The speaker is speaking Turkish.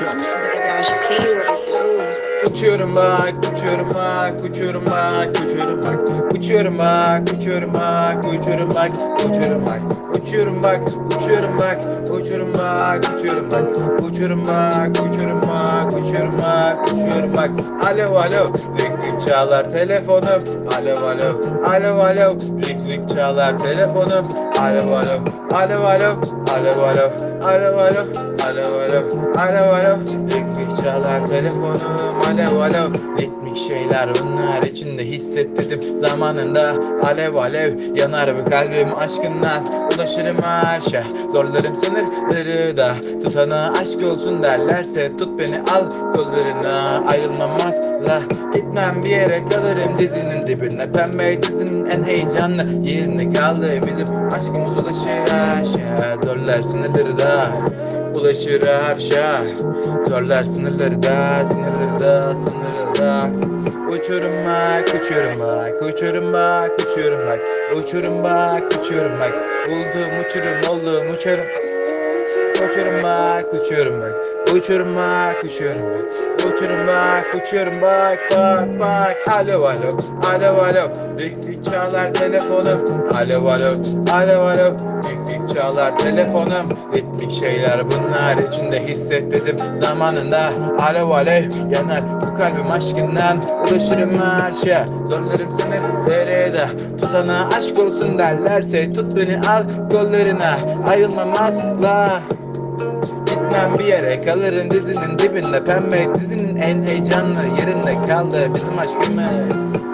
Drugs. Uçuyorum bak, uçuyorum bak, uçuyorum bak, uçuyorum bak. Uçuyorum bak, uçuyorum bak, uçuyorum bak, uçuyorum bak. Uçuyorum bak, uçuyorum bak, uçuyorum bak, uçuyorum bak. Uçuyorum bak, uçuyorum bak, uçuyorum bak, uçuyorum bak. Alo alo, ring ring çalar telefonum. Alo alo, alo alo, ring ring çalar telefonum. Alo alo, alo, alo alo, alo alo, alo alo, alo alo, ring ring çalar telefonum. Alo alo, ritmik şeyler bunlar içinde hissettirdim zamanında. Alev alev yanar bu kalbim aşkından. Ulaşırım her şey, zorlarım sınırları da. Tutana aşk olsun derlerse tut beni al kollarına. Ayrılmam asla, gitmem bir yere kalırım dizinin dibine. Pembe dizinin en heyecanlı yerine kaldı. Bizim aşkımız ulaşır her şey, zorlar sınırları da. Ulaşır her şey Zorlar sınırları da Sınırları da Sınırları da Uçurum bak Uçurum bak Uçurum bak Uçurum bak Uçurum bak Uçurum bak Buldum uçurum oldum uçurum Uçurum bak Uçurum bak Uçurum bak Uçurum bak. Bak bak Alo alo Alo alo. Dik dik çalar telefonum. Alo alo Alo alo. Dik dik çalar telefonum. Ritmik şeyler bunlar içinde hissettirdim zamanında. Alev alev yanar bu kalbim aşkından. Ulaşırım her şeye zorlarım seni derede. Tutana aşk olsun derlerse tut beni al kollarına Ayrılmam asla Gitmem bir yere kalırım dizinin dibinde. Pembe dizinin en heyecanlı yerinde kaldı bizim aşkımız